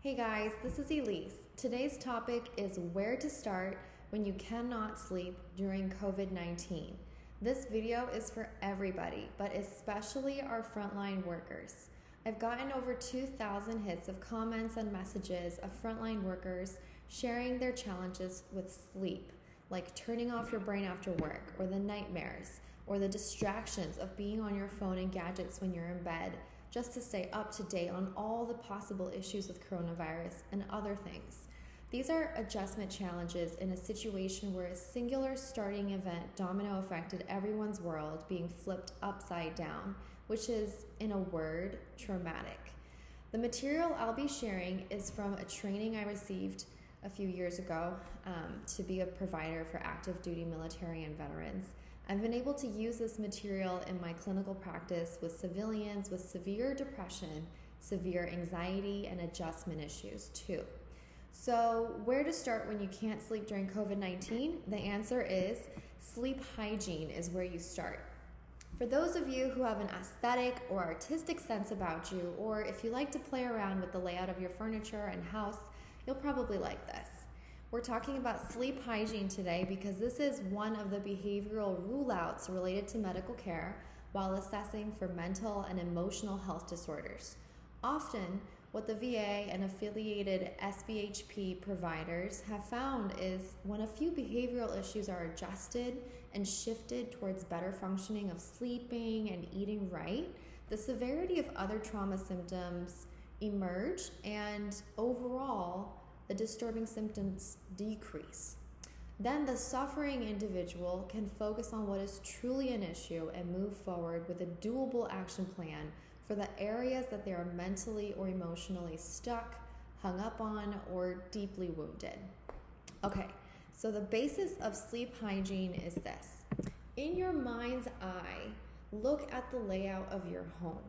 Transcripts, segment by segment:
Hey guys, this is Elise. Today's topic is where to start when you cannot sleep during COVID 19. This video is for everybody, but especially our frontline workers. I've gotten over 2,000 hits of comments and messages of frontline workers sharing their challenges with sleep, like turning off your brain after work, or the nightmares, or the distractions of being on your phone and gadgets when you're in bed, just to stay up to date on all the possible issues with coronavirus and other things. These are adjustment challenges in a situation where a singular starting event domino affected everyone's world being flipped upside down, which is, in a word, traumatic. The material I'll be sharing is from a training I received a few years ago um, to be a provider for active duty military and veterans. I've been able to use this material in my clinical practice with civilians with severe depression, severe anxiety, and adjustment issues too. So, where to start when you can't sleep during COVID 19? The answer is sleep hygiene is where you start. For those of you who have an aesthetic or artistic sense about you, or if you like to play around with the layout of your furniture and house, you'll probably like this. We're talking about sleep hygiene today because this is one of the behavioral rule outs related to medical care while assessing for mental and emotional health disorders. Often, what the VA and affiliated SBHP providers have found is when a few behavioral issues are adjusted and shifted towards better functioning of sleeping and eating right, the severity of other trauma symptoms emerge and overall the disturbing symptoms decrease. Then the suffering individual can focus on what is truly an issue and move forward with a doable action plan for the areas that they are mentally or emotionally stuck, hung up on, or deeply wounded. Okay, so the basis of sleep hygiene is this in your mind's eye, look at the layout of your home.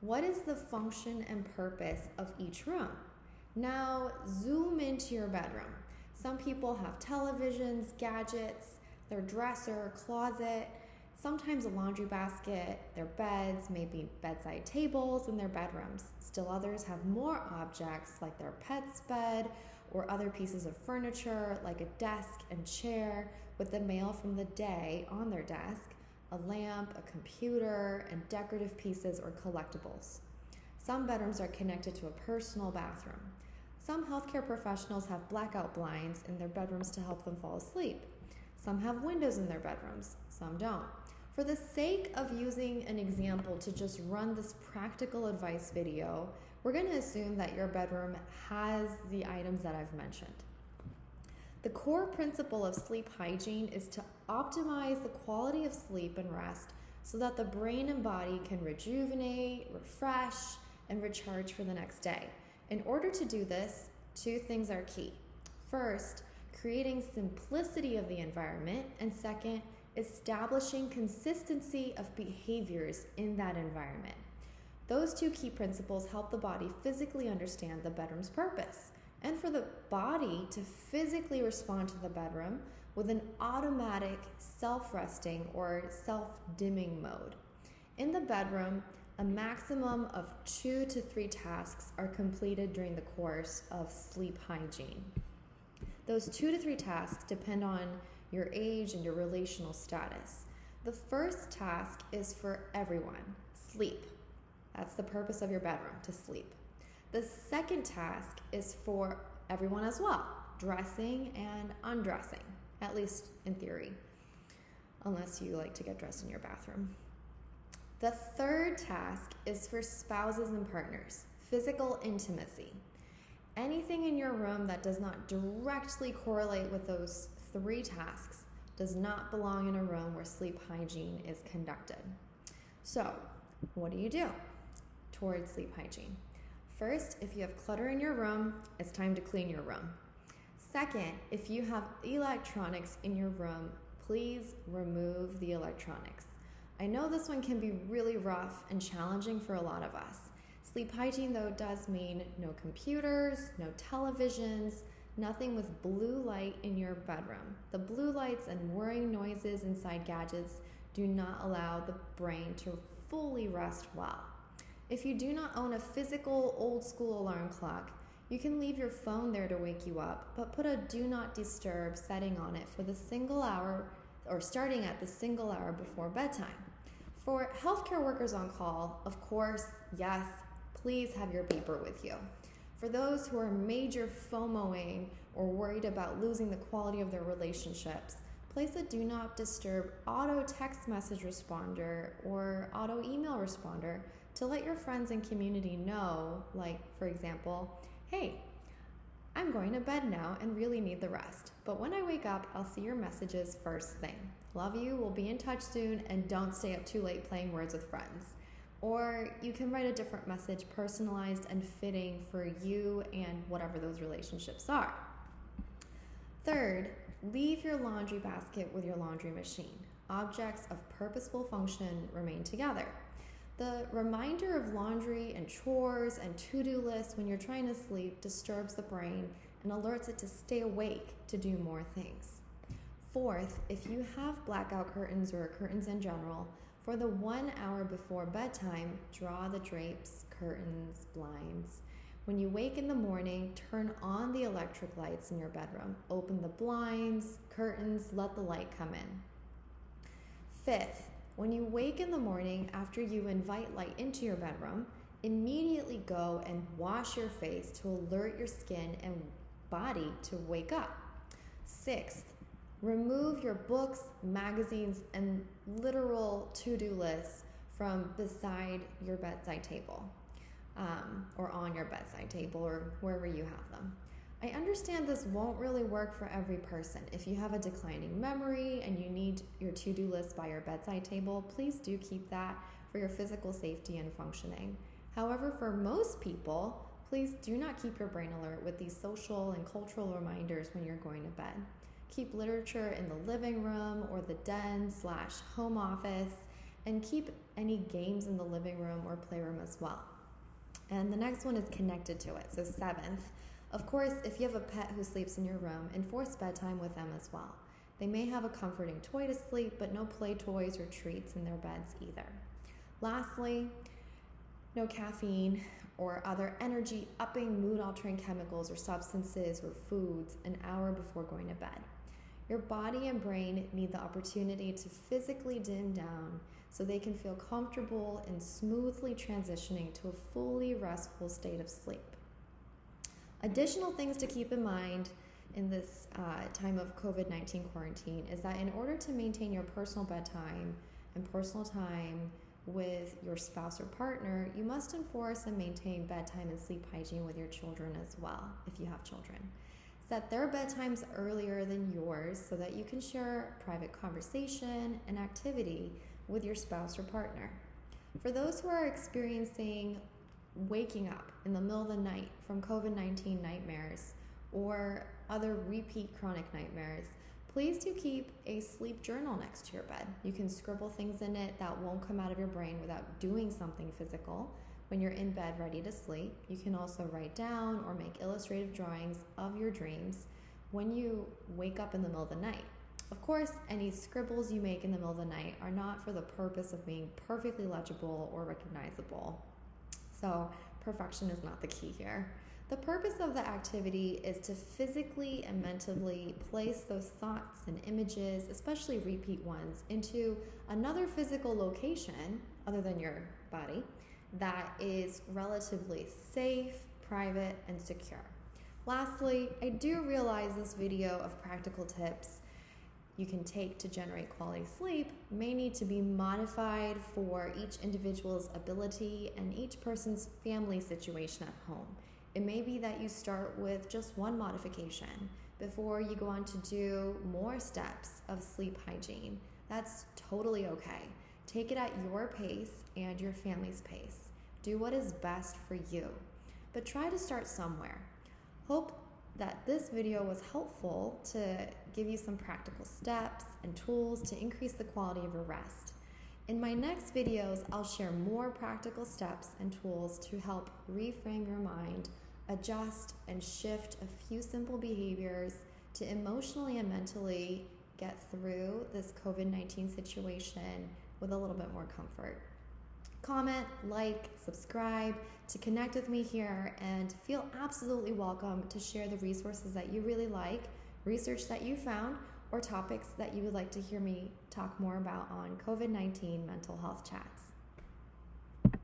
What is the function and purpose of each room? Now, zoom into your bedroom. Some people have televisions, gadgets, their dresser, closet, sometimes a laundry basket, their beds, maybe bedside tables in their bedrooms. Still others have more objects like their pet's bed or other pieces of furniture like a desk and chair with the mail from the day on their desk, a lamp, a computer, and decorative pieces or collectibles. Some bedrooms are connected to a personal bathroom. Some healthcare professionals have blackout blinds in their bedrooms to help them fall asleep. Some have windows in their bedrooms, some don't. For the sake of using an example to just run this practical advice video, we're going to assume that your bedroom has the items that I've mentioned. The core principle of sleep hygiene is to optimize the quality of sleep and rest so that the brain and body can rejuvenate, refresh, and recharge for the next day. In order to do this, two things are key. First, creating simplicity of the environment, and second, establishing consistency of behaviors in that environment. Those two key principles help the body physically understand the bedroom's purpose and for the body to physically respond to the bedroom with an automatic self resting or self dimming mode. In the bedroom, a maximum of two to three tasks are completed during the course of sleep hygiene. Those two to three tasks depend on your age and your relational status. The first task is for everyone sleep. That's the purpose of your bedroom, to sleep. The second task is for everyone as well dressing and undressing, at least in theory, unless you like to get dressed in your bathroom. The third task is for spouses and partners physical intimacy. Anything in your room that does not directly correlate with those three tasks does not belong in a room where sleep hygiene is conducted. So, what do you do towards sleep hygiene? First, if you have clutter in your room, it's time to clean your room. Second, if you have electronics in your room, please remove the electronics. I know this one can be really rough and challenging for a lot of us. Sleep hygiene, though, does mean no computers, no televisions, nothing with blue light in your bedroom. The blue lights and whirring noises inside gadgets do not allow the brain to fully rest well. If you do not own a physical old school alarm clock, You can leave your phone there to wake you up, but put a do not disturb setting on it for the single hour or starting at the single hour before bedtime. For healthcare workers on call, of course, yes, please have your beeper with you. For those who are major FOMOing or worried about losing the quality of their relationships, place a do not disturb auto text message responder or auto email responder to let your friends and community know, like, for example, hey, I'm going to bed now and really need the rest. But when I wake up, I'll see your messages first thing. Love you, we'll be in touch soon, and don't stay up too late playing words with friends. Or you can write a different message, personalized and fitting for you and whatever those relationships are. Third, leave your laundry basket with your laundry machine. Objects of purposeful function remain together. The reminder of laundry and chores and to do lists when you're trying to sleep disturbs the brain and alerts it to stay awake to do more things. Fourth, if you have blackout curtains or curtains in general, for the one hour before bedtime, draw the drapes, curtains, blinds. When you wake in the morning, turn on the electric lights in your bedroom. Open the blinds, curtains, let the light come in. Fifth, when you wake in the morning after you invite light into your bedroom, immediately go and wash your face to alert your skin and body to wake up. Sixth, remove your books, magazines, and literal to do lists from beside your bedside table um, or on your bedside table or wherever you have them. I understand this won't really work for every person. If you have a declining memory and you need your to do list by your bedside table, please do keep that for your physical safety and functioning. However, for most people, please do not keep your brain alert with these social and cultural reminders when you're going to bed. Keep literature in the living room or the den slash home office, and keep any games in the living room or playroom as well. And the next one is connected to it. So, seventh, of course, if you have a pet who sleeps in your room, enforce bedtime with them as well. They may have a comforting toy to sleep, but no play toys or treats in their beds either. Lastly, no caffeine or other energy upping, mood altering chemicals or substances or foods an hour before going to bed. Your body and brain need the opportunity to physically dim down so they can feel comfortable in smoothly transitioning to a fully restful state of sleep. Additional things to keep in mind in this uh, time of COVID 19 quarantine is that in order to maintain your personal bedtime and personal time with your spouse or partner, you must enforce and maintain bedtime and sleep hygiene with your children as well, if you have children. Set their bedtimes earlier than yours so that you can share private conversation and activity with your spouse or partner. For those who are experiencing waking up in the middle of the night from COVID 19 nightmares or other repeat chronic nightmares, please do keep a sleep journal next to your bed. You can scribble things in it that won't come out of your brain without doing something physical when you're in bed ready to sleep. You can also write down or make illustrative drawings of your dreams when you wake up in the middle of the night. Of course, any scribbles you make in the middle of the night are not for the purpose of being perfectly legible or recognizable. So, perfection is not the key here. The purpose of the activity is to physically and mentally place those thoughts and images, especially repeat ones, into another physical location other than your body that is relatively safe, private, and secure. Lastly, I do realize this video of practical tips you can take to generate quality sleep may need to be modified for each individual's ability and each person's family situation at home. It may be that you start with just one modification before you go on to do more steps of sleep hygiene. That's totally okay. Take it at your pace and your family's pace. Do what is best for you, but try to start somewhere. Hope that this video was helpful to give you some practical steps and tools to increase the quality of your rest. In my next videos, I'll share more practical steps and tools to help reframe your mind, adjust and shift a few simple behaviors to emotionally and mentally get through this COVID 19 situation with a little bit more comfort. Comment, like, subscribe to connect with me here and feel absolutely welcome to share the resources that you really like, research that you found, or topics that you would like to hear me talk more about on COVID 19 mental health chats.